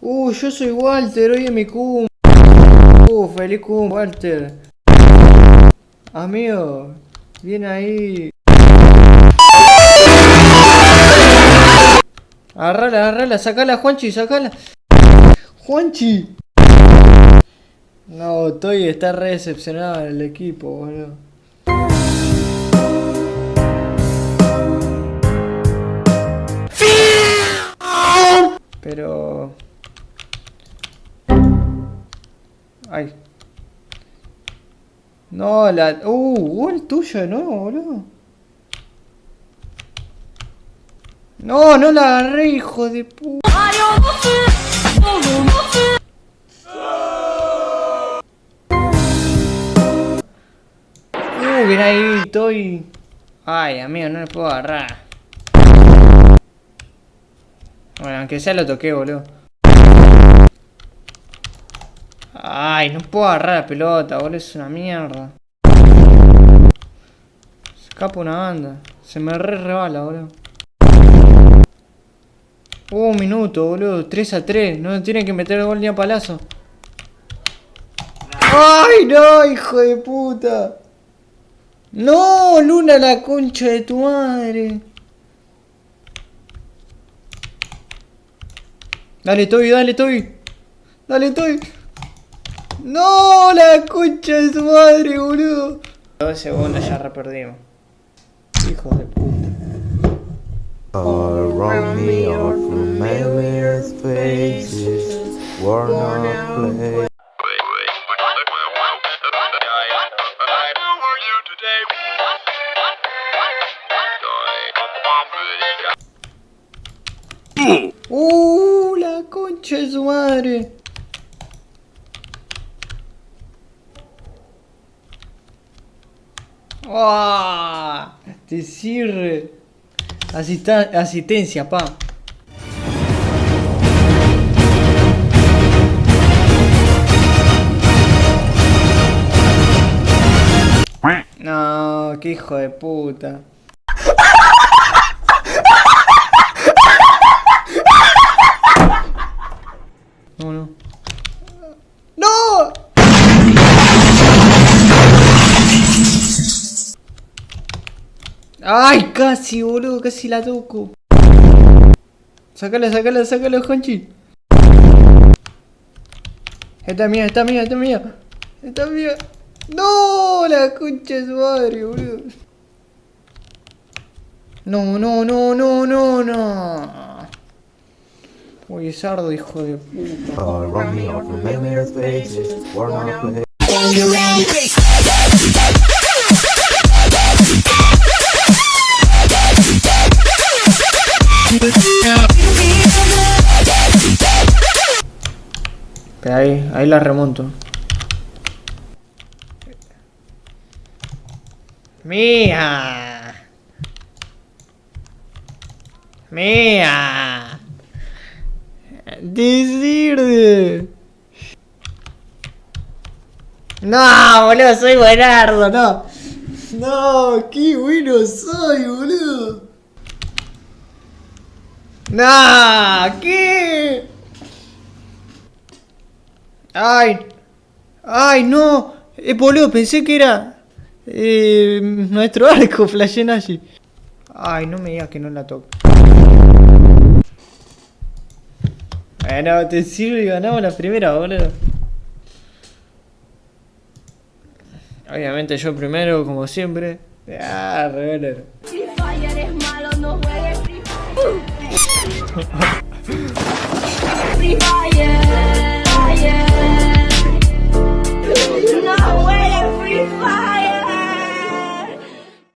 Uh, yo soy Walter, hoy es mi cum. Uh, feliz cum, Walter. Amigo, viene ahí. Agarrala, agarrala, sacala, Juanchi, sacala. Juanchi. No, Toy está re decepcionado en el equipo, boludo. Pero... Ay. No, la... Uh, el tuyo no, boludo. No, no la agarré, hijo de puta. Uh, bien ahí, estoy... Ay, amigo, no le puedo agarrar. Bueno, aunque sea lo toqué, boludo. Ay, no puedo agarrar la pelota, boludo, es una mierda. Se escapa una banda. Se me re rebala, boludo. Uh, un minuto, boludo. 3 a 3. No tienen que meter el gol ni a palazo. ¡Ay, no, hijo de puta! ¡No, Luna, la concha de tu madre! Dale, Toby, dale, Toby. Dale, Toby. ¡No! La concha de su madre, boludo. Dos segundos ya reperdimos. Hijo de puta. Around me are familiar faces, worn out place. ¡Uh! La concha de su madre. ¡Ah! Te sirve. Asista asistencia, pa. No, qué hijo de puta. ¡Ay, casi, boludo! Casi la toco. Sácala, sácala, sácala, Juanchi. Esta es mía, esta es mía, esta es mía. Esta es mía. ¡No! La concha de su madre, boludo. No, no, no, no, no, no. Uy, sardo, hijo de puta. Ahí, ahí la remonto. Mía. Mía. Decirte. No, boludo, soy buenardo, no. No, qué bueno soy, boludo. No, ¿qué? Ay, ay, no. Eh, boludo, pensé que era eh, nuestro arco, Flashenashi. Ay, no me digas que no la toco. Bueno, te sirve y ganamos la primera, boludo. Obviamente yo primero, como siempre. Ah, reveler. Free Fire es malo, no juegues Free Fire. Free Fire.